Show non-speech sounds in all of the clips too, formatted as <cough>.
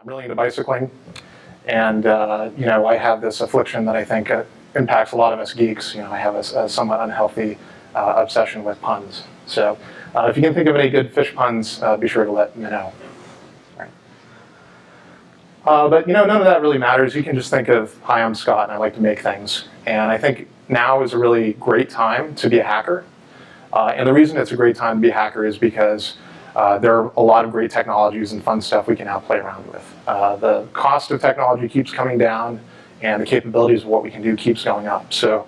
I'm really into bicycling, and uh, you know I have this affliction that I think uh, impacts a lot of us geeks. You know I have a, a somewhat unhealthy uh, obsession with puns. So uh, if you can think of any good fish puns, uh, be sure to let me know. Uh, but you know none of that really matters. You can just think of hi, I'm Scott, and I like to make things. And I think now is a really great time to be a hacker. and the reason it's a great time to be a hacker is because uh, there are a lot of great technologies and fun stuff we can now play around with. Uh, the cost of technology keeps coming down and the capabilities of what we can do keeps going up. So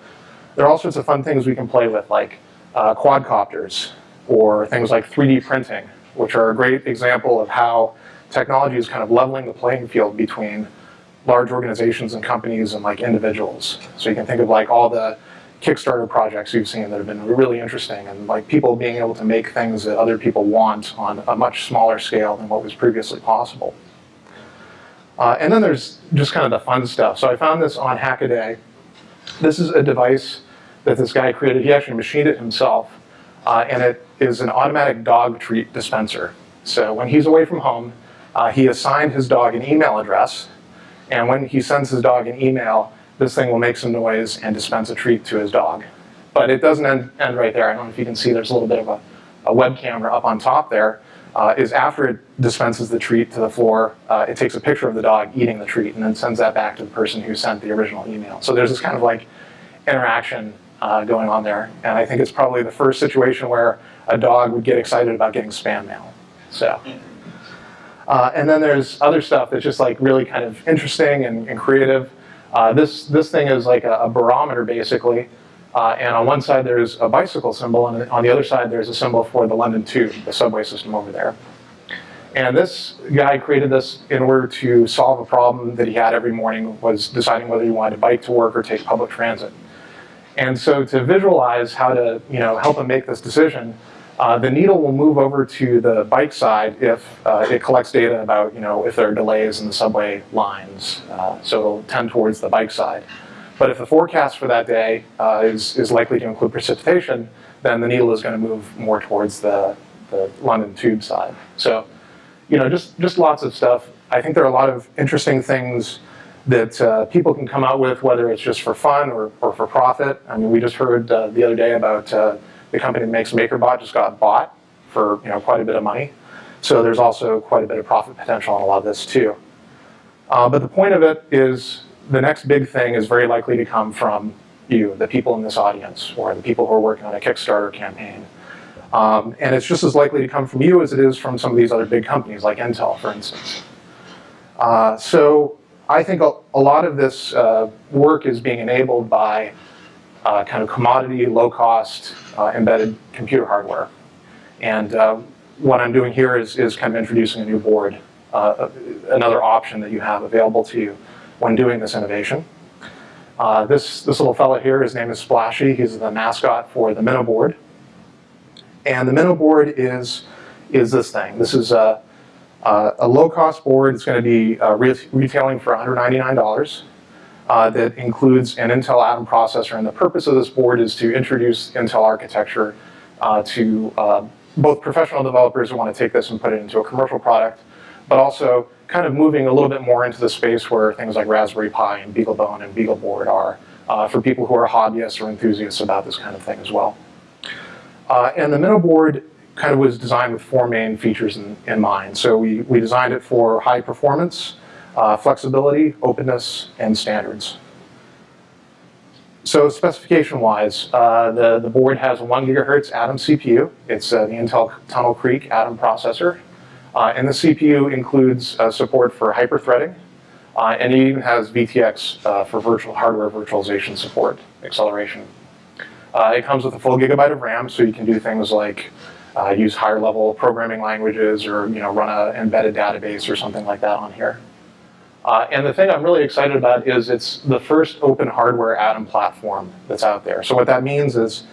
there are all sorts of fun things we can play with like uh, quadcopters or things like 3D printing, which are a great example of how technology is kind of leveling the playing field between large organizations and companies and like individuals. So you can think of like all the Kickstarter projects you've seen that have been really interesting and like people being able to make things that other people want on a much smaller scale than what was previously possible. Uh, and then there's just kind of the fun stuff. So I found this on Hackaday. This is a device that this guy created. He actually machined it himself. Uh, and it is an automatic dog treat dispenser. So when he's away from home, uh, he assigned his dog an email address. And when he sends his dog an email, this thing will make some noise and dispense a treat to his dog. But it doesn't end, end right there. I don't know if you can see there's a little bit of a, a web camera up on top there. Uh, is after it dispenses the treat to the floor, uh, it takes a picture of the dog eating the treat and then sends that back to the person who sent the original email. So there's this kind of like interaction uh, going on there. And I think it's probably the first situation where a dog would get excited about getting spam mail. So. Uh, and then there's other stuff that's just like really kind of interesting and, and creative. Uh, this, this thing is like a, a barometer basically. Uh, and on one side there's a bicycle symbol and on the other side there's a symbol for the London Tube, the subway system over there. And this guy created this in order to solve a problem that he had every morning was deciding whether he wanted to bike to work or take public transit. And so to visualize how to you know, help him make this decision, uh, the needle will move over to the bike side if uh, it collects data about, you know, if there are delays in the subway lines. Uh, so it'll tend towards the bike side. But if the forecast for that day uh, is, is likely to include precipitation, then the needle is going to move more towards the, the London tube side. So, you know, just, just lots of stuff. I think there are a lot of interesting things that uh, people can come out with, whether it's just for fun or, or for profit. I mean, we just heard uh, the other day about the company that makes MakerBot just got bought for you know quite a bit of money. So there's also quite a bit of profit potential on a lot of this too. Uh, but the point of it is the next big thing is very likely to come from you, the people in this audience, or the people who are working on a Kickstarter campaign. Um, and it's just as likely to come from you as it is from some of these other big companies like Intel, for instance. Uh, so I think a, a lot of this uh, work is being enabled by uh, kind of commodity, low-cost, embedded computer hardware. And uh, what I'm doing here is, is kind of introducing a new board, uh, another option that you have available to you when doing this innovation. Uh, this, this little fellow here, his name is Splashy. He's the mascot for the Minnow board. And the Minnow board is, is this thing. This is a, a low-cost board. It's going to be uh, re retailing for $199 uh, that includes an Intel Atom processor. And the purpose of this board is to introduce Intel architecture uh, to uh, both professional developers who want to take this and put it into a commercial product, but also kind of moving a little bit more into the space where things like Raspberry Pi and BeagleBone and BeagleBoard are uh, for people who are hobbyists or enthusiasts about this kind of thing as well. Uh, and the Minnow board kind of was designed with four main features in, in mind. So we, we designed it for high performance, uh, flexibility, openness, and standards. So specification-wise, uh, the, the board has a 1 gigahertz Atom CPU. It's uh, the Intel Tunnel Creek Atom processor. Uh, and the CPU includes uh, support for hyperthreading, uh, and it even has VTX for virtual hardware virtualization support, acceleration. it comes with a full gigabyte of RAM, so you can do things like use higher level programming languages or you know, run an embedded database or something like that on here. Uh, and the thing I'm really excited about is it's the first open hardware Atom platform that's out there. So what that means is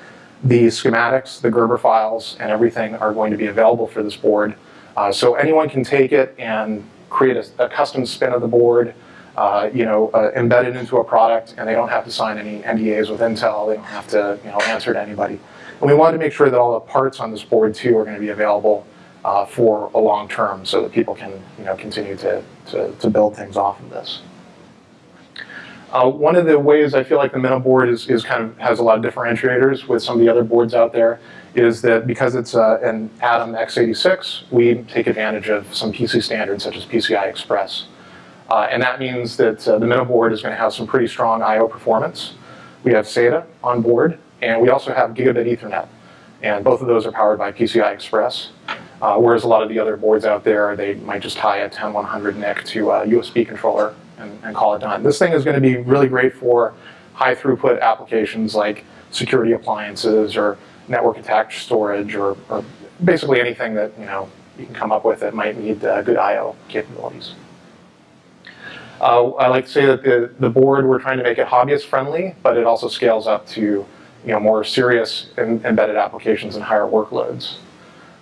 the schematics, the Gerber files, and everything are going to be available for this board. Uh, so anyone can take it and create a, a custom spin of the board, uh, you know, uh, embed it into a product, and they don't have to sign any NDAs with Intel. They don't have to, you know, answer to anybody. And we wanted to make sure that all the parts on this board too are going to be available uh, for a long term so that people can you know, continue to, to, to build things off of this. Uh, one of the ways I feel like the Minnow board is, is kind of has a lot of differentiators with some of the other boards out there is that because it's uh, an Atom x86, we take advantage of some PC standards such as PCI Express. Uh, and that means that uh, the Minnow board is going to have some pretty strong I.O. performance. We have SATA on board, and we also have gigabit Ethernet. And both of those are powered by PCI Express. Uh, whereas a lot of the other boards out there, they might just tie a 10100 NIC to a USB controller and, and call it done. This thing is going to be really great for high throughput applications like security appliances or network attached storage or, or basically anything that you know you can come up with that might need uh, good I.O. capabilities. Uh, I like to say that the, the board, we're trying to make it hobbyist friendly, but it also scales up to you know, more serious embedded applications and higher workloads.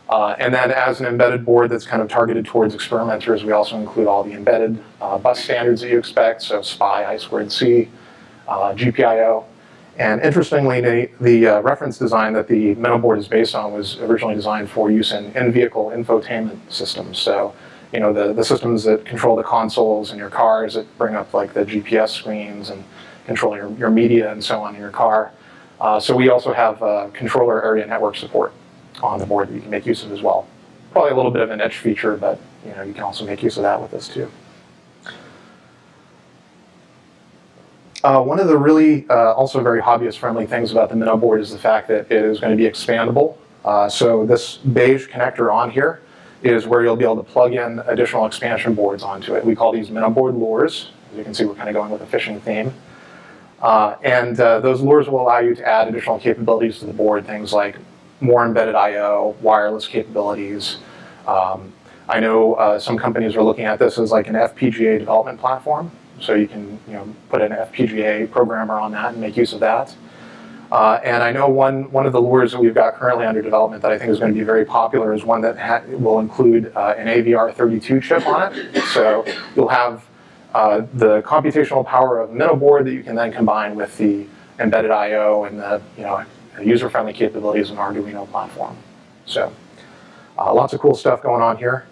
Uh, and then as an embedded board that's kind of targeted towards experimenters, we also include all the embedded uh, bus standards that you expect, so SPI, I2C, uh, GPIO. And interestingly, the, the uh, reference design that the Minnow board is based on was originally designed for use in in-vehicle infotainment systems. So, you know, the, the systems that control the consoles in your cars that bring up like the GPS screens and control your, your media and so on in your car. Uh, so we also have uh, controller area network support on the board that you can make use of as well. Probably a little bit of an edge feature, but you know you can also make use of that with this too. Uh, one of the really uh, also very hobbyist-friendly things about the Minnow board is the fact that it is going to be expandable. Uh, so this beige connector on here is where you'll be able to plug in additional expansion boards onto it. We call these Minnow board lures. As you can see, we're kind of going with a fishing theme. Uh, and uh, those lures will allow you to add additional capabilities to the board, things like more embedded I.O., wireless capabilities. Um, I know uh, some companies are looking at this as like an FPGA development platform. So you can you know, put an FPGA programmer on that and make use of that. Uh, and I know one, one of the lures that we've got currently under development that I think is going to be very popular is one that will include uh, an AVR32 chip on it. So you'll have uh, the computational power of a Minnow board that you can then combine with the embedded I.O. and the you know, user-friendly capabilities an Arduino platform. So uh, lots of cool stuff going on here.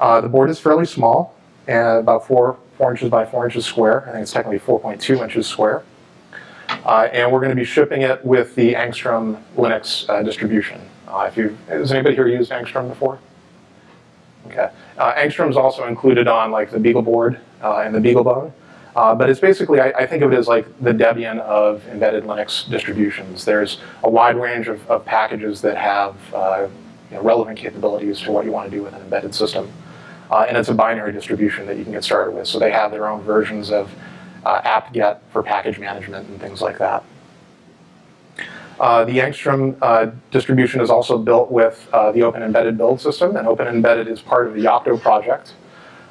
Uh, the board is fairly small, and about four, four inches by four inches square. I think it's technically 4.2 inches square. Uh, and we're going to be shipping it with the Angstrom Linux uh, distribution. Uh, if you, has anybody here used Angstrom before? Okay. Uh, Angstrom is also included on like the BeagleBoard and the BeagleBone. Uh, but it's basically, I, I, think of it as like the Debian of embedded Linux distributions. There's a wide range of, of packages that have uh, you know, relevant capabilities to what you want to do with an embedded system. Uh, and it's a binary distribution that you can get started with. So they have their own versions of uh, apt-get for package management and things like that. Uh, the Angstrom uh, distribution is also built with the Open Embedded build system, and Open Embedded is part of the Yocto project.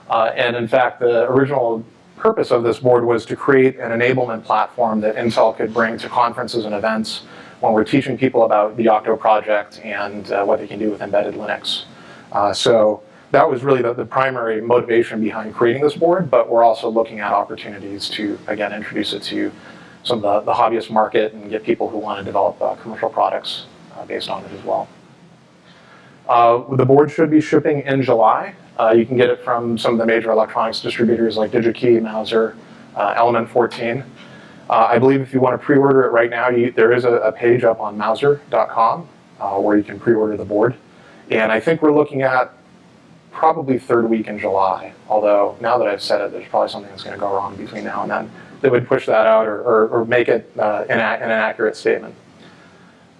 and in fact, the original purpose of this board was to create an enablement platform that Intel could bring to conferences and events when we're teaching people about the Yocto project and uh, what they can do with embedded Linux. Uh, so that was really the, the, primary motivation behind creating this board, but we're also looking at opportunities to, again, introduce it to some of the, the hobbyist market and get people who want to develop uh, commercial products uh, based on it as well. Uh, the board should be shipping in July. Uh, you can get it from some of the major electronics distributors like DigiKey, Mouser, uh, Element 14. Uh, I believe if you want to pre-order it right now, you, there is a, a, page up on Mouser.com uh, where you can pre-order the board. And I think we're looking at probably third week in July, although now that I've said it, there's probably something that's going to go wrong between now and then that would push that out or, or, or make it uh, an, an accurate statement.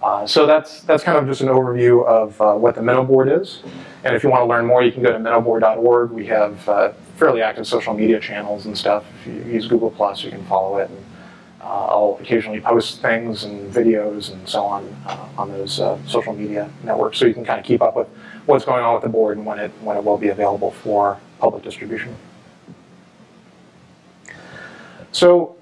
Uh, so that's, that's kind of just an overview of uh, what the Minnow board is. And if you want to learn more, you can go to minnowboard.org. We have uh, fairly active social media channels and stuff. If you use Google+, Plus, you can follow it. And, uh, I'll occasionally post things and videos and so on uh, on those social media networks so you can kind of keep up with what's going on with the board and when it, when it will be available for public distribution. So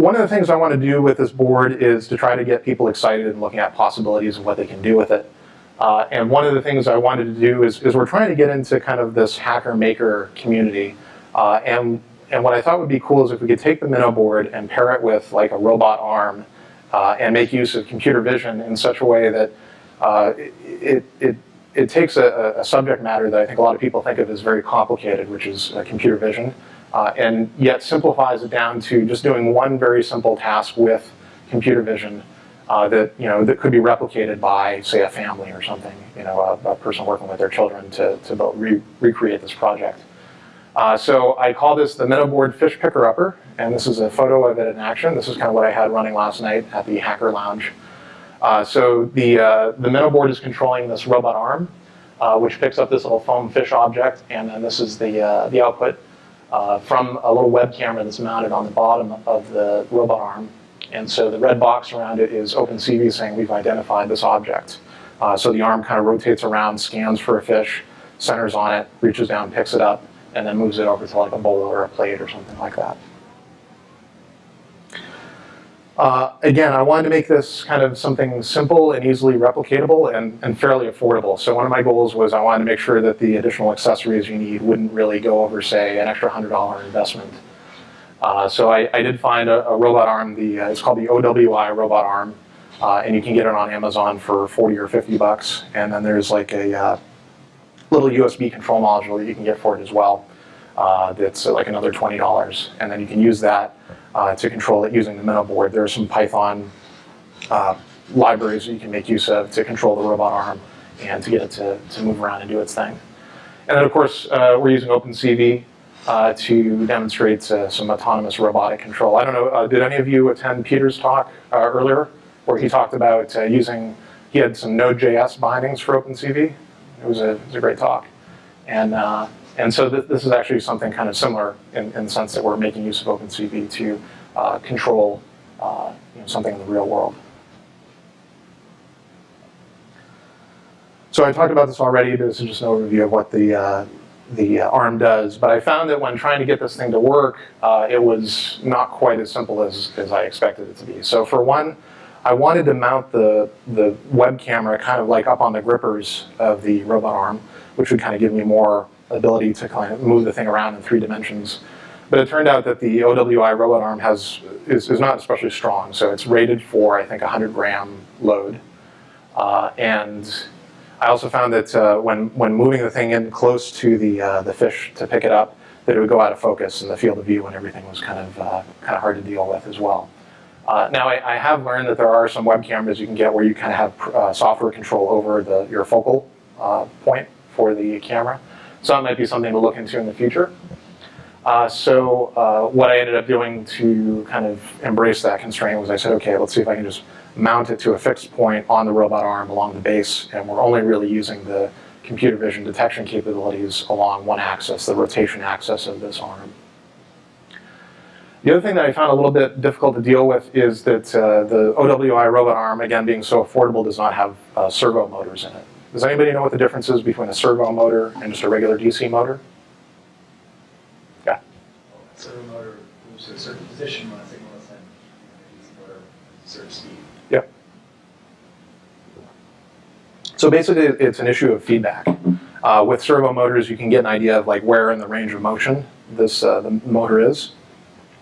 one of the things I want to do with this board is to try to get people excited and looking at possibilities of what they can do with it. Uh, and one of the things I wanted to do is, is we're trying to get into kind of this hacker-maker community. Uh, and, and what I thought would be cool is if we could take the Minnow board and pair it with like a robot arm uh, and make use of computer vision in such a way that uh, it, it it takes a, a subject matter that I think a lot of people think of as very complicated, which is uh, computer vision, uh, and yet simplifies it down to just doing one very simple task with computer vision uh, that you know that could be replicated by, say, a family or something, you know, a, a person working with their children to, to re recreate this project. Uh, so I call this the MinnowBoard Fish Picker Upper, and this is a photo of it in action. This is kind of what I had running last night at the Hacker Lounge. Uh, so the, uh, the MinnowBoard is controlling this robot arm, uh, which picks up this little foam fish object, and then this is the, uh, the output uh, from a little web camera that's mounted on the bottom of the robot arm. And so the red box around it is OpenCV saying we've identified this object. Uh, so the arm kind of rotates around, scans for a fish, centers on it, reaches down, picks it up, and then moves it over to like a bowl or a plate or something like that. Uh, again, I wanted to make this kind of something simple and easily replicatable and, and, fairly affordable. So one of my goals was I wanted to make sure that the additional accessories you need wouldn't really go over, say, an extra $100 investment. Uh, so I, I, did find a, a robot arm, the, uh, it's called the OWI robot arm, uh, and you can get it on Amazon for 40 or 50 bucks. And then there's like a uh, little USB control module that you can get for it as well. That's like another $20. And then you can use that to control it using the MinnowBoard. There are some Python libraries that you can make use of to control the robot arm and to get it to, to move around and do its thing. And then of course, we're using OpenCV uh, to demonstrate uh, some autonomous robotic control. I don't know, uh, did any of you attend Peter's talk uh, earlier where he talked about uh, using, he had some Node.js bindings for OpenCV? It was a, it was a great talk. And, uh, and so th this is actually something kind of similar in, in, the sense that we're making use of OpenCV to control you know, something in the real world. So I talked about this already, this is just an overview of what the the uh, ARM does, but I found that when trying to get this thing to work, uh, it was not quite as simple as, as I expected it to be. So for one, I wanted to mount the, the web camera kind of like up on the grippers of the robot arm, which would kind of give me more ability to kind of move the thing around in three dimensions. But it turned out that the OWI robot arm has, is, is not especially strong, so it's rated for, I think, 100 gram load. Uh, and I also found that uh, when, when moving the thing in close to the, uh, the fish to pick it up, that it would go out of focus in the field of view and everything was kind of, uh, kind of hard to deal with as well. Uh, now, I, I, have learned that there are some web cameras you can get where you kind of have uh, software control over the, your focal point for the camera. So that might be something to look into in the future. so what I ended up doing to kind of embrace that constraint was I said, okay, let's see if I can just mount it to a fixed point on the robot arm along the base, and we're only really using the computer vision detection capabilities along one axis, the rotation axis of this arm. The other thing that I found a little bit difficult to deal with is that uh, the OWI robot arm, again being so affordable, does not have uh, servo motors in it. Does anybody know what the difference is between a servo motor and just a regular DC motor? Yeah. servo motor moves to a certain position when a signal is sent. DC motor, certain speed. So basically, it's an issue of feedback. Uh, with servo motors, you can get an idea of like where in the range of motion this uh, the motor is.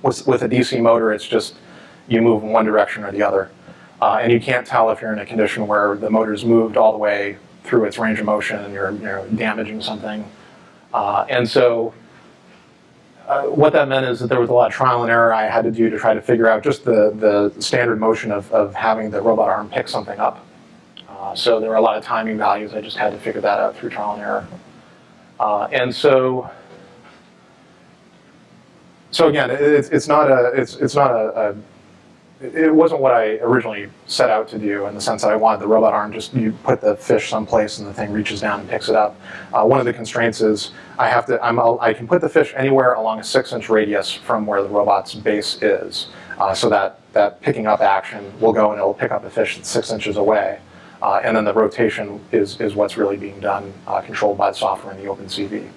With, with a DC motor, it's just you move in one direction or the other. Uh, and you can't tell if you're in a condition where the motor's moved all the way through its range of motion and you're, you're damaging something. Uh, and so uh, what that meant is that there was a lot of trial and error I had to do to try to figure out just the, the standard motion of, of having the robot arm pick something up. Uh, so there were a lot of timing values. I just had to figure that out through trial and error. Uh, and so, so again, it's, it's not a, it's, it's not a, a, it wasn't what I originally set out to do in the sense that I wanted the robot arm just, you put the fish someplace and the thing reaches down and picks it up. Uh, one of the constraints is I have to, I'm, I can put the fish anywhere along a six inch radius from where the robot's base is. Uh, so that, that picking up action will go and it'll pick up a fish that's six inches away. Uh, and then the rotation is, is what's really being done, uh, controlled by the software in the OpenCV.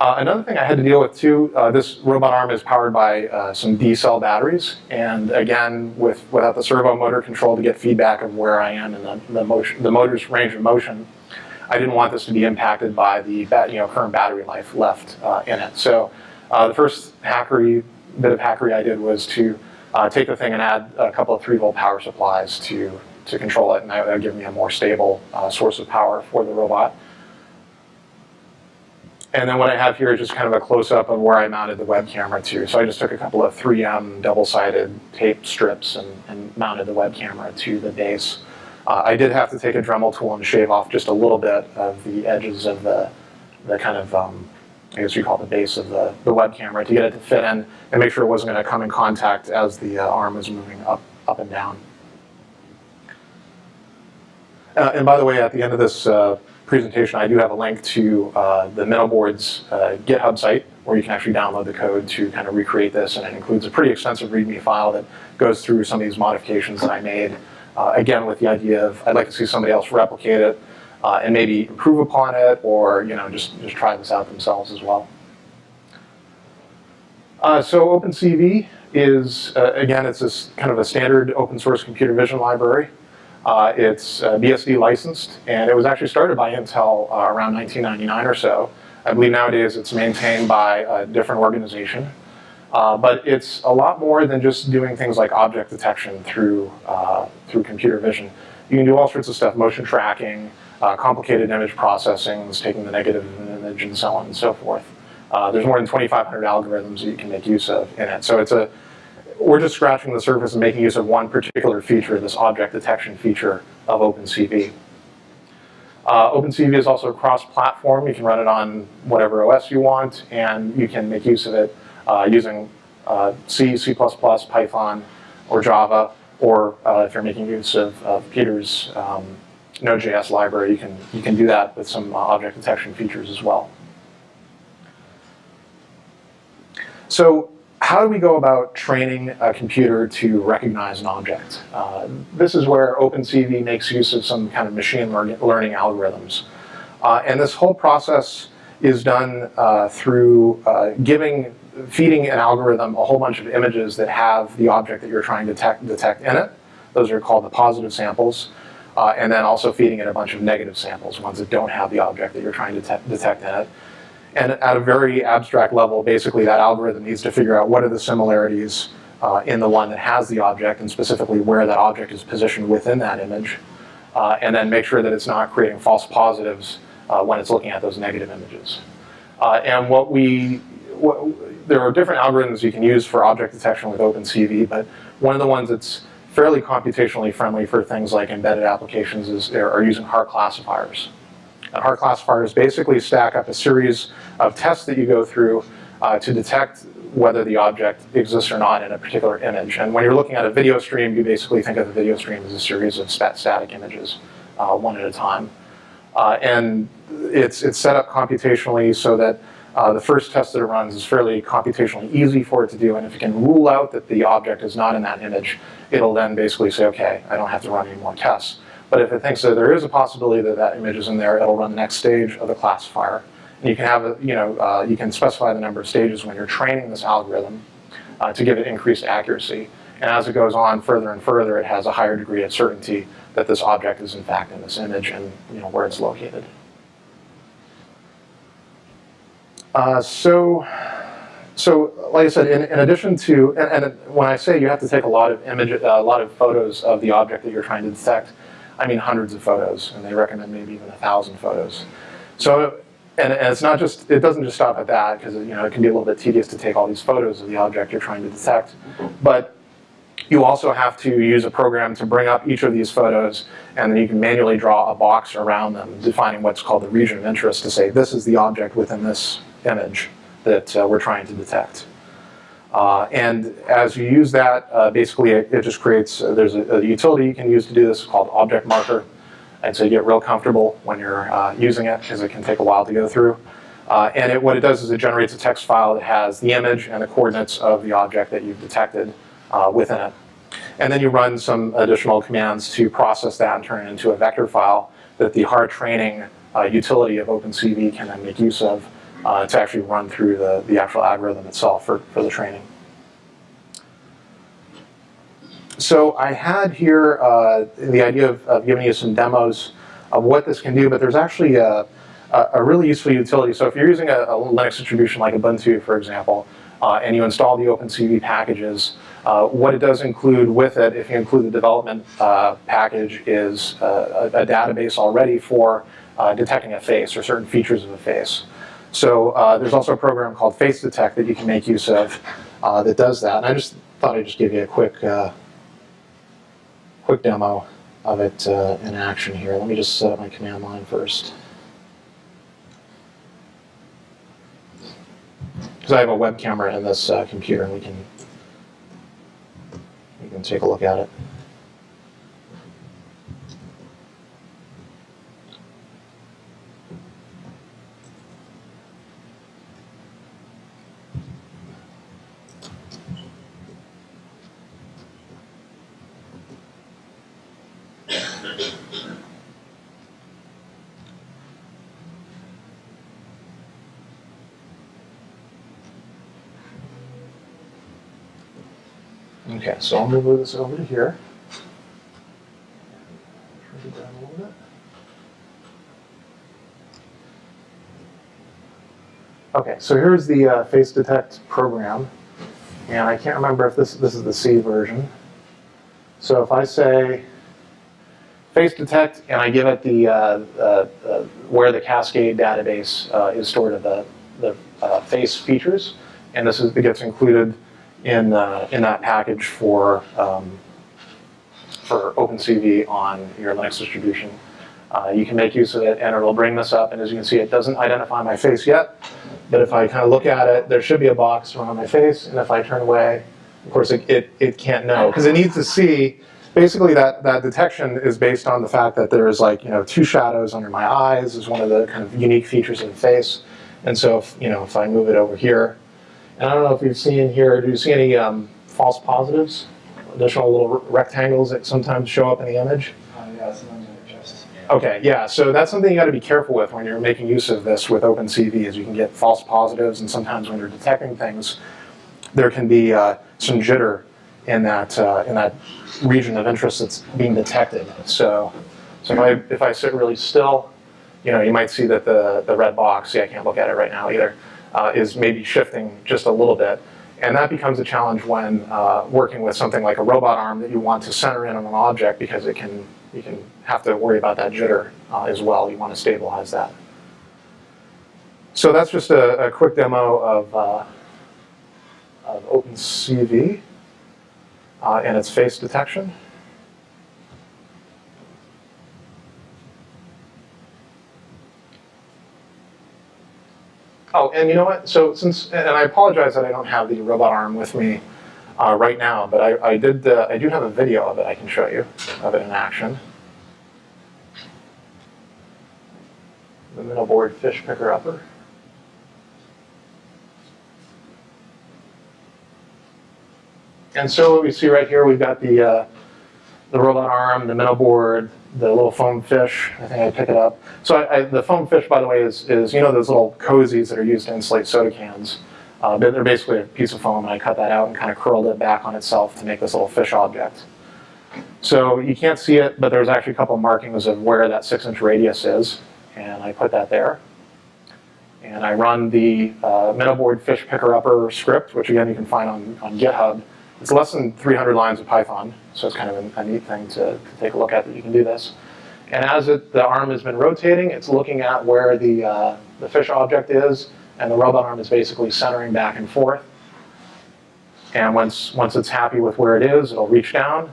Uh, another thing I had to deal with too, uh, this robot arm is powered by uh, some D-cell batteries. And again, with, without the servo motor control to get feedback of where I am in the, the, motion, the motor's range of motion, I didn't want this to be impacted by the you know, current battery life left uh, in it. So the first hackery, bit of hackery I did was to uh, take the thing and add a couple of 3 volt power supplies to to control it, and that would give me a more stable uh, source of power for the robot. And then what I have here is just kind of a close-up of where I mounted the web camera to. So I just took a couple of 3M double-sided tape strips and, and mounted the web camera to the base. Uh, I did have to take a Dremel tool and shave off just a little bit of the edges of the, the kind of, um, I guess you call it the base of the, the web camera to get it to fit in and make sure it wasn't going to come in contact as the uh, arm was moving up, up and down. Uh, and by the way, at the end of this uh, presentation, I do have a link to uh, the MinnowBoards uh, GitHub site where you can actually download the code to kind of recreate this, and it includes a pretty extensive README file that goes through some of these modifications that I made. Uh, again, with the idea of I'd like to see somebody else replicate it uh, and maybe improve upon it, or you know just just try this out themselves as well. Uh, so OpenCV is uh, again it's this kind of a standard open source computer vision library. Uh, it's uh, BSD licensed, and it was actually started by Intel uh, around 1999 or so. I believe nowadays it's maintained by a different organization. Uh, but it's a lot more than just doing things like object detection through, uh, through computer vision. You can do all sorts of stuff, motion tracking, uh, complicated image processing, taking the negative of an image, and so on and so forth. there's more than 2,500 algorithms that you can make use of in it. So it's a, we're just scratching the surface and making use of one particular feature, this object detection feature of OpenCV. Uh, OpenCV is also cross-platform. You can run it on whatever OS you want, and you can make use of it uh, using uh, C, C++, Python, or Java, or uh, if you're making use of, of Peter's um, Node.js library, you can, you can do that with some uh, object detection features as well. So how do we go about training a computer to recognize an object? Uh, this is where OpenCV makes use of some kind of machine learning, algorithms. Uh, and this whole process is done uh, through uh, giving, feeding an algorithm a whole bunch of images that have the object that you're trying to detect, detect in it. Those are called the positive samples. Uh, and then also feeding it a bunch of negative samples, ones that don't have the object that you're trying to detect in it. And at a very abstract level, basically that algorithm needs to figure out what are the similarities uh, in the one that has the object and specifically where that object is positioned within that image. Uh, and then make sure that it's not creating false positives uh, when it's looking at those negative images. Uh, and what we, what, there are different algorithms you can use for object detection with OpenCV, but one of the ones that's fairly computationally friendly for things like embedded applications is are using Haar classifiers. And Haar classifiers basically stack up a series of tests that you go through uh, to detect whether the object exists or not in a particular image. And when you're looking at a video stream, you basically think of the video stream as a series of static images, uh, one at a time. Uh, and it's, it's set up computationally so that uh, the first test that it runs is fairly computationally easy for it to do, and if it can rule out that the object is not in that image, it'll then basically say, okay, I don't have to run any more tests. But if it thinks that there is a possibility that that image is in there, it'll run the next stage of the classifier. And you can have, a, you know, uh, you can specify the number of stages when you're training this algorithm uh, to give it increased accuracy. And as it goes on further and further, it has a higher degree of certainty that this object is in fact in this image and you know, where it's located. Uh, so, so like I said, in, in addition to, and, and, when I say you have to take a lot of image, a lot of photos of the object that you're trying to detect, I mean hundreds of photos, and they recommend maybe even a thousand photos. So, and, and it's not just, it doesn't just stop at that, because you know, it can be a little bit tedious to take all these photos of the object you're trying to detect. But you also have to use a program to bring up each of these photos, and then you can manually draw a box around them, defining what's called the region of interest to say, this is the object within this image that uh, we're trying to detect. Uh, and as you use that, uh, basically it, it, just creates, uh, there's a, a, utility you can use to do this called object marker. And so you get real comfortable when you're uh, using it because it can take a while to go through. Uh, and it, what it does is it generates a text file that has the image and the coordinates of the object that you've detected uh, within it. And then you run some additional commands to process that and turn it into a vector file that the Haar training utility of OpenCV can then make use of uh, to actually run through the, the actual algorithm itself for, for the training. So I had here uh, the idea of, of, giving you some demos of what this can do, but there's actually a, a, really useful utility. So if you're using a, a Linux distribution like Ubuntu, for example, uh, and you install the OpenCV packages, Uh, what it does include with it, if you include the development uh, package, is uh, a, a database already for detecting a face or certain features of a face. So uh, there's also a program called Face Detect that you can make use of uh, that does that. And I just thought I'd just give you a quick, uh, quick demo of it uh, in action here. Let me just set up my command line first. Because I have a web camera in this uh, computer and we can, we can take a look at it. Okay, so I'm move this over to here. Okay, so here's the uh, face detect program, and I can't remember if this this is the C version. So if I say face detect and I give it the uh, uh, uh, where the Cascade database uh, is stored of the the uh, face features, and this is it gets included in uh, in that package for um, for OpenCV on your Linux distribution. Uh, you can make use of it, and it'll bring this up. And as you can see, it doesn't identify my face yet. But if I kind of look at it, there should be a box around my face. And if I turn away, of course, it, it, it can't know because it needs to see. Basically, that, that detection is based on the fact that there's like, you know, two shadows under my eyes is one of the kind of unique features of the face. And so, if, you know, if I move it over here, and I don't know if you've seen here, do you see any um, false positives? Additional little rectangles that sometimes show up in the image? Uh, yeah, sometimes I just. Okay, yeah, so that's something you got to be careful with when you're making use of this with OpenCV is you can get false positives and sometimes when you're detecting things, there can be uh, some jitter in that, uh, in that region of interest that's being detected. So, so if I, if I sit really still, you know, you might see that the, the red box, see I can't look at it right now either, uh, is maybe shifting just a little bit. And that becomes a challenge when uh, working with something like a robot arm that you want to center in on an object because it can, you can have to worry about that jitter uh, as well. You want to stabilize that. So that's just a, a quick demo of, uh, of OpenCV uh, and its face detection. Oh, and you know what? So since, and I apologize that I don't have the robot arm with me uh, right now, but I, I did, uh, I do have a video of it I can show you, of it in action. The Minnow board fish picker upper. And so what we see right here, we've got the, uh, the robot arm, the minnow board, the little foam fish. I think I pick it up. So I, I, the foam fish, by the way, is, is you know those little cozies that are used to insulate soda cans. Uh, they're basically a piece of foam, and I cut that out and kind of curled it back on itself to make this little fish object. So you can't see it, but there's actually a couple markings of where that six-inch radius is, and I put that there. And I run the uh, MinnowBoard fish picker upper script, which again you can find on, on GitHub. It's less than 300 lines of Python, so it's kind of a, a neat thing to, to, take a look at that you can do this. And as it, the arm has been rotating, it's looking at where the, uh, the fish object is, and the robot arm is basically centering back and forth. And once, once it's happy with where it is, it'll reach down,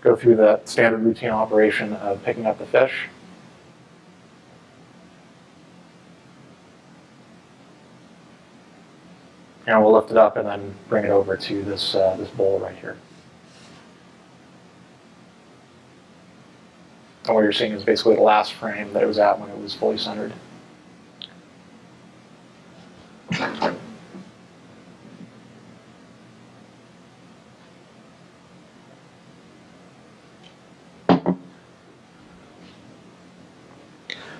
go through the standard routine operation of picking up the fish. And we'll lift it up and then bring it over to this, uh, this bowl right here. And what you're seeing is basically the last frame that it was at when it was fully centered.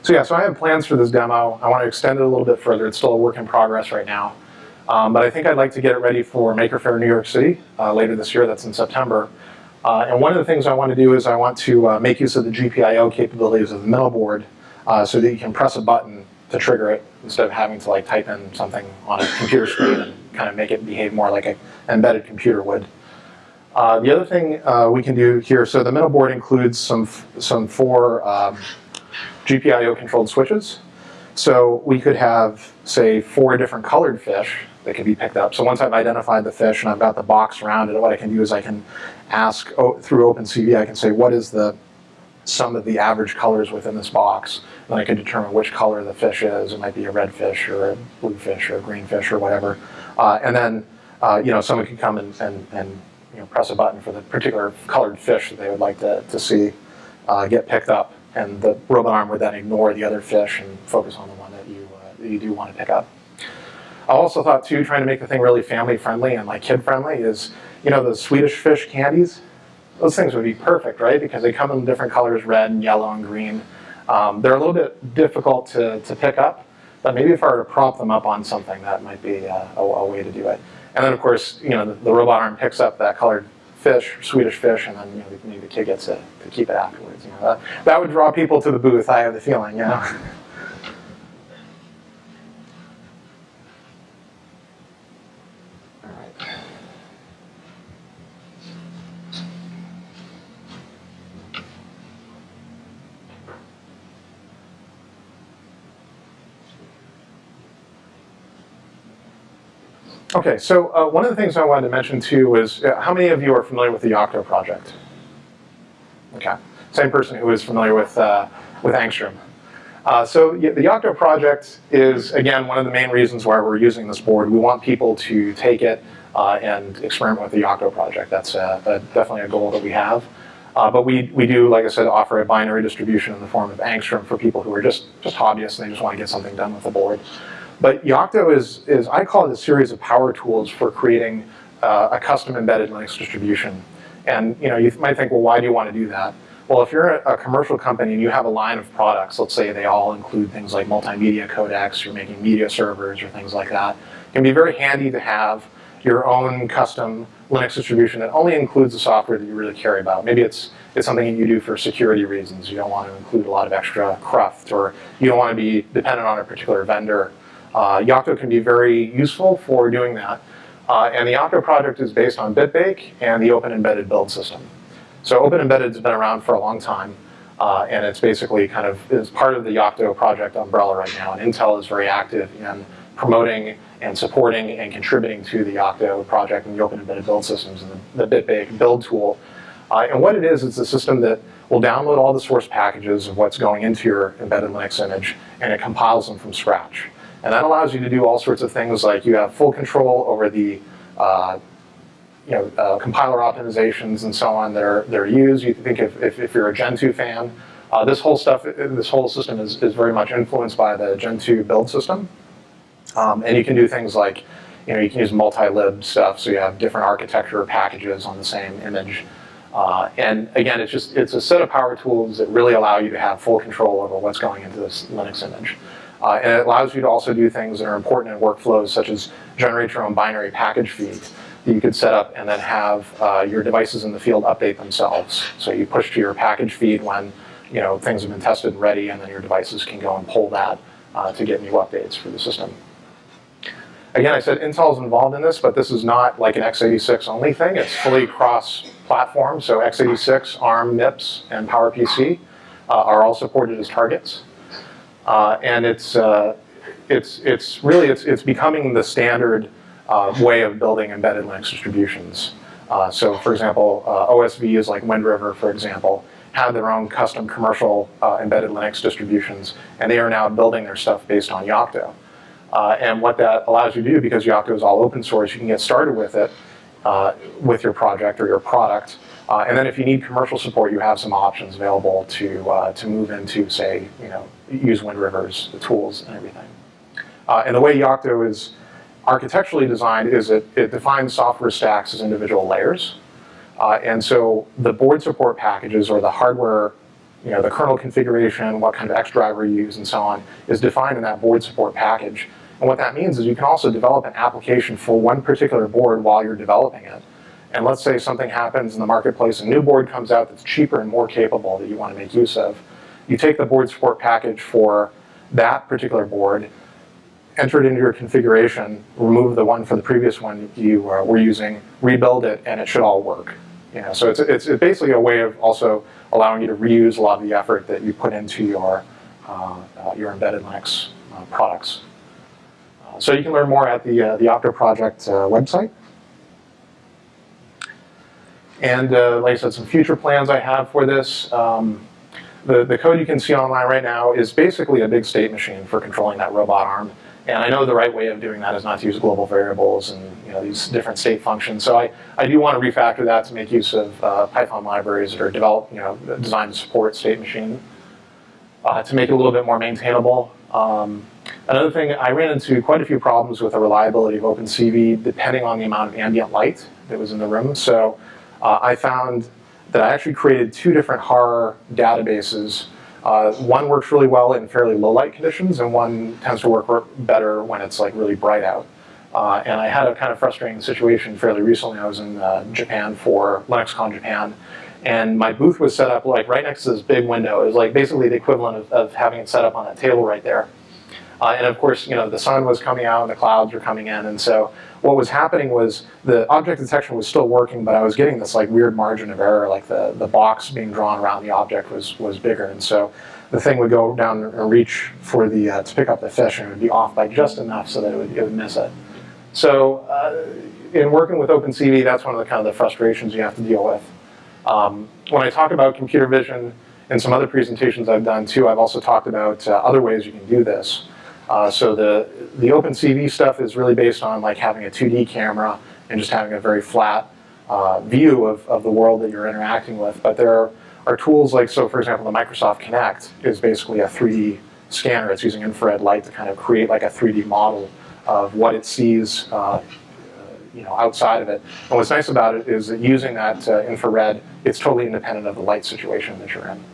So yeah, so I have plans for this demo. I want to extend it a little bit further. It's still a work in progress right now. Um, but I think I'd like to get it ready for Maker Faire New York City uh, later this year. That's in September. Uh, and one of the things I want to do is I want to uh, make use of the GPIO capabilities of the Minnow board uh, so that you can press a button to trigger it instead of having to like type in something on a computer screen and kind of make it behave more like an embedded computer would. Uh, the other thing uh, we can do here, so the Minnow board includes some, some four um, GPIO controlled switches. So we could have, say, four different colored fish that can be picked up. So once I've identified the fish and I've got the box around it, what I can do is I can ask through OpenCV, I can say, what is the sum of the average colors within this box? Then I can determine which color the fish is. It might be a red fish or a blue fish or a green fish or whatever. Uh, and then, uh, you know, someone can come and, and, and you know, press a button for the particular colored fish that they would like to, to see uh, get picked up. And the robot arm would then ignore the other fish and focus on the one that you, uh, that you do want to pick up. I also thought too, trying to make the thing really family friendly and like kid friendly is, you know, the Swedish fish candies. Those things would be perfect, right? Because they come in different colors, red and yellow and green. Um, they're a little bit difficult to, to pick up, but maybe if I were to prop them up on something, that might be uh, a, a way to do it. And then of course, you know, the, the robot arm picks up that colored fish, Swedish fish, and then you know, maybe the kid gets to, to keep it afterwards. You know, that, that would draw people to the booth. I have the feeling, you know. <laughs> Okay, so uh, one of the things I wanted to mention too was uh, how many of you are familiar with the Yocto project? Okay, same person who is familiar with, uh, with Angstrom. Uh, so the Yocto project is, again, one of the main reasons why we're using this board. We want people to take it uh, and experiment with the Yocto project. That's uh, a, definitely a goal that we have. But we, we do, like I said, offer a binary distribution in the form of Angstrom for people who are just, just hobbyists and they just want to get something done with the board. But Yocto is, is, I call it a series of power tools for creating uh, a custom embedded Linux distribution. And you know, you might think, well, why do you want to do that? Well, if you're a, a commercial company and you have a line of products, let's say they all include things like multimedia codecs, you're making media servers or things like that, it can be very handy to have your own custom Linux distribution that only includes the software that you really care about. Maybe it's, it's something you do for security reasons. You don't want to include a lot of extra cruft or you don't want to be dependent on a particular vendor. Uh, Yocto can be very useful for doing that. Uh, and the Yocto project is based on BitBake and the Open Embedded build system. So Open Embedded has been around for a long time. Uh, and it's basically kind of is part of the Yocto project umbrella right now. And Intel is very active in promoting and supporting and contributing to the Yocto project and the Open Embedded build systems and the, the BitBake build tool. Uh, and what it is, it's a system that will download all the source packages of what's going into your embedded Linux image, and it compiles them from scratch. And that allows you to do all sorts of things like you have full control over the uh, you know, uh, compiler optimizations and so on that are, that are used. You think if, if, if you're a Gentoo fan, uh, this whole stuff, this whole system is, is very much influenced by the Gentoo build system. Um, and you can do things like, you know, you can use multi-lib stuff, so you have different architecture packages on the same image. Uh, and again, it's just, it's a set of power tools that really allow you to have full control over what's going into this Linux image. Uh, and it allows you to also do things that are important in workflows, such as generate your own binary package feed that you could set up and then have uh, your devices in the field update themselves. So you push to your package feed when you know things have been tested and ready, and then your devices can go and pull that uh, to get new updates for the system. Again, I said Intel's involved in this, but this is not like an x86 only thing. It's fully cross-platform, so x86, ARM, MIPS, and PowerPC uh, are all supported as targets. Uh, and it's, uh, it's, it's really, it's, it's becoming the standard uh, way of building embedded Linux distributions. Uh, so for example, uh, OSVs like Wind River, for example, have their own custom commercial embedded Linux distributions, and they are now building their stuff based on Yocto. And what that allows you to do, because Yocto is all open source, you can get started with it uh, with your project or your product. Uh, and then if you need commercial support, you have some options available to, uh, to move into, say, you know, use WindRiver's the tools and everything. Uh, and the way Yocto is architecturally designed is it, it defines software stacks as individual layers. Uh, and so the board support packages or the hardware you know, the kernel configuration, what kind of X driver you use, and so on, is defined in that board support package. And what that means is you can also develop an application for one particular board while you're developing it. And let's say something happens in the marketplace, a new board comes out that's cheaper and more capable that you want to make use of. You take the board support package for that particular board, enter it into your configuration, remove the one for the previous one you uh, were using, rebuild it, and it should all work. You know, so it's, it's basically a way of also allowing you to reuse a lot of the effort that you put into your, uh, uh, your embedded Linux uh, products. Uh, so you can learn more at the, uh, the Yocto Project website. And uh, like I said, some future plans I have for this. Um, the, the code you can see online right now is basically a big state machine for controlling that robot arm. And I know the right way of doing that is not to use global variables and you know these different state functions. So I, I do want to refactor that to make use of uh, Python libraries that are developed, you know, designed to support state machine uh, to make it a little bit more maintainable. Um, another thing, I ran into quite a few problems with the reliability of OpenCV depending on the amount of ambient light that was in the room. So uh, I found that I actually created two different Haar databases. Uh, one works really well in fairly low light conditions, and one tends to work better when it's like really bright out. Uh, and I had a kind of frustrating situation fairly recently. I was in uh, Japan for LinuxCon Japan, and my booth was set up like right next to this big window. It was like basically the equivalent of, of having it set up on that table right there. Uh, and of course, you know, the sun was coming out and the clouds were coming in. And so what was happening was the object detection was still working, but I was getting this like weird margin of error, like the, the box being drawn around the object was, was bigger. And so the thing would go down and reach for the, uh, to pick up the fish and it would be off by just enough so that it would, it would miss it. So uh, in working with OpenCV, that's one of the kind of the frustrations you have to deal with. Um, when I talk about computer vision in some other presentations I've done too, I've also talked about uh, other ways you can do this. Uh, so the, the OpenCV stuff is really based on like having a 2D camera and just having a very flat uh, view of, of the world that you're interacting with. But there are, are tools like, so for example, the Microsoft Kinect is basically a 3D scanner. It's using infrared light to kind of create like a 3D model of what it sees uh, you know, outside of it. And what's nice about it is that using that uh, infrared, it's totally independent of the light situation that you're in.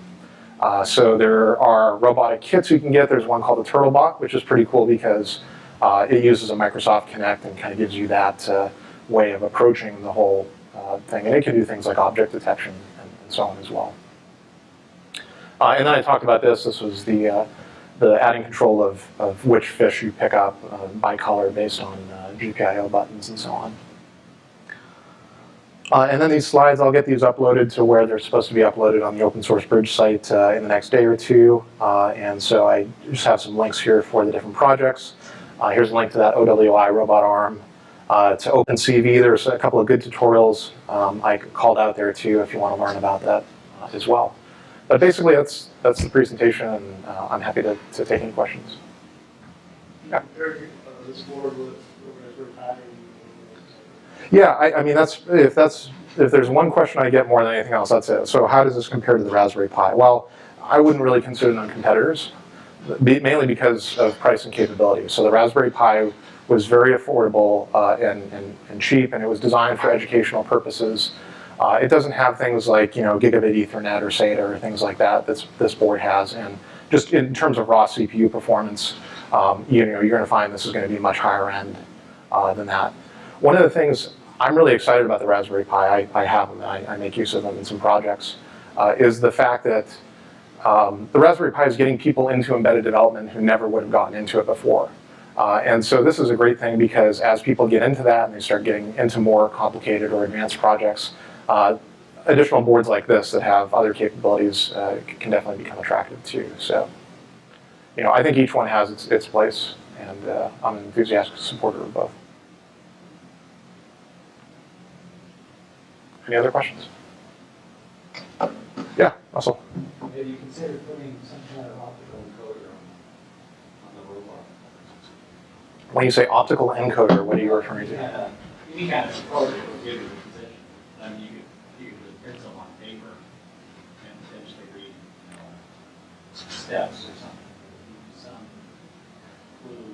Uh, so there are robotic kits you can get. There's one called the TurtleBot, which is pretty cool because uh, it uses a Microsoft Kinect and kind of gives you that uh, way of approaching the whole uh, thing. And it can do things like object detection and, and so on as well. Uh, and then I talked about this. This was the uh, the adding control of, of which fish you pick up by color based on GPIO buttons and so on. Uh, and then these slides, I'll get these uploaded to where they're supposed to be uploaded on the open source bridge site uh, in the next day or two. Uh, and so I just have some links here for the different projects. Uh, here's a link to that OWI robot arm. Uh, to OpenCV, there's a couple of good tutorials um, I called out there too if you want to learn about that uh, as well. But basically, that's that's the presentation, and I'm happy to, to take any questions. Yeah. Eric, uh, this board with organized pattern. Yeah, I, I mean, that's, if that's, if there's one question I get more than anything else, that's it. So how does this compare to the Raspberry Pi? Well, I wouldn't really consider them competitors, mainly because of price and capability. So the Raspberry Pi was very affordable uh, and, and, and cheap, and it was designed for educational purposes. Uh, it doesn't have things like, you know, gigabit Ethernet or SATA or things like that that this board has. And just in terms of raw CPU performance, um, you know, you're going to find this is going to be much higher end uh, than that. One of the things I'm really excited about the Raspberry Pi, I, I have them, I, I make use of them in some projects, uh, is the fact that um, the Raspberry Pi is getting people into embedded development who never would have gotten into it before. Uh, and so this is a great thing because as people get into that and they start getting into more complicated or advanced projects, uh, additional boards like this that have other capabilities uh, can definitely become attractive too. So, you know, I think each one has its, its place, and uh, I'm an enthusiastic supporter of both. Any other questions? Yeah, Russell. Have you considered putting some kind of optical encoder on, on the robot? When you say optical encoder, what are you referring to? Yeah, any kind of encoder would give you the position. I mean, you could, you could print some on paper and potentially read, you know, steps or something. Some clue or,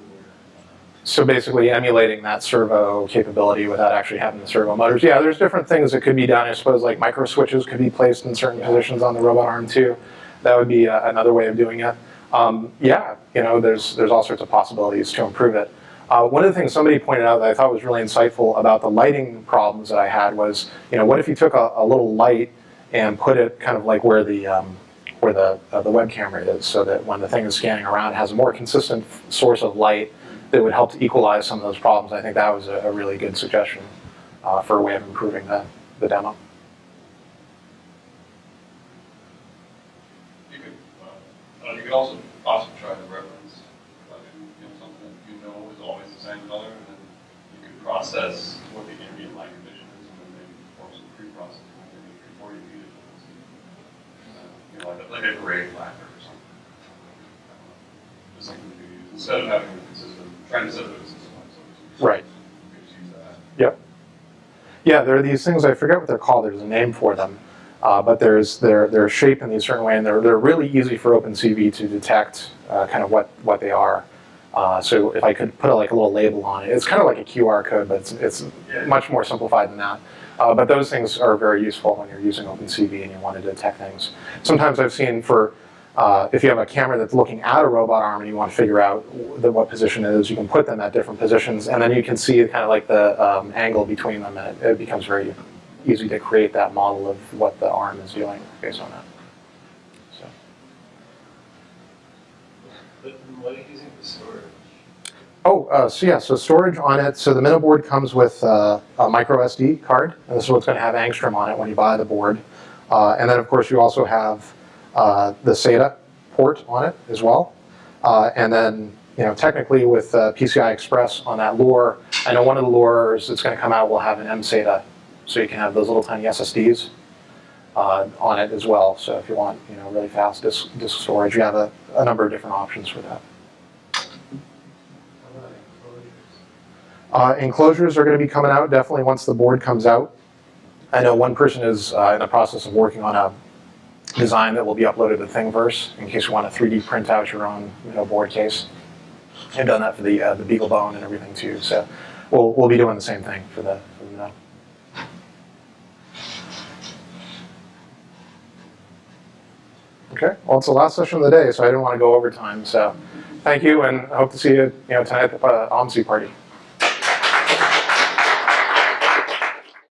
So basically emulating that servo capability without actually having the servo motors. Yeah, there's different things that could be done. I suppose like micro switches could be placed in certain positions on the robot arm too. That would be uh, another way of doing it. Um, yeah, you know, there's there's all sorts of possibilities to improve it. Uh, one of the things somebody pointed out that I thought was really insightful about the lighting problems that I had was, you know, what if you took a, a little light and put it kind of like where the um, where the uh, the web camera is, so that when the thing is scanning around, it has a more consistent source of light that would help to equalize some of those problems. I think that was a, a really good suggestion uh, for a way of improving the, the demo. You could, uh, uh, you could also possibly try to reference, like, you know, something that you know is always the same color, and then you could process what the ambient light condition is, and then maybe perform some pre-processing, maybe before you feed it. Uh, You know, like, a- gray lacquer or something. Just something to use, instead of having a consistent, trying to set up a consistent light source. Right. You could just use that. Yep. Yeah, there are these things, I forget what they're called, there's a name for them. Uh, but there's, they're, they're shaped in a certain way and they're, they're really easy for OpenCV to detect uh, kind of what, what they are. Uh, so if I could put a, like a little label on it, it's kind of like a QR code, but it's, it's much more simplified than that. Uh, but those things are very useful when you're using OpenCV and you want to detect things. Sometimes I've seen for, uh, if you have a camera that's looking at a robot arm and you want to figure out the, what position it is, you can put them at different positions and then you can see kind of like the um, angle between them and it, it becomes very easy to create that model of what the arm is doing based on that. So. But what are you using for storage? Oh, uh, so yeah, so storage on it. So the Minnow board comes with uh, a micro SD card, and this is what's going to have Angstrom on it when you buy the board. Uh, and then, of course, you also have uh, the SATA port on it as well. Uh, and then, you know, technically with uh, PCI Express on that lure, I know one of the lures that's going to come out will have an MSATA, so you can have those little tiny SSDs uh, on it as well. So if you want, you know, really fast disk, disk storage, you have a, a number of different options for that. Enclosures? Uh, enclosures are going to be coming out definitely once the board comes out. I know one person is uh, in the process of working on a design that will be uploaded to Thingiverse in case you want to 3D print out your own you know, board case. I've done that for the uh, the Beagle Bone and everything too. So we'll we'll be doing the same thing for the for the Minnow. Okay. Well, it's the last session of the day, so I didn't want to go over time. So thank you, and I hope to see you you know tonight at the uh, OMSI party.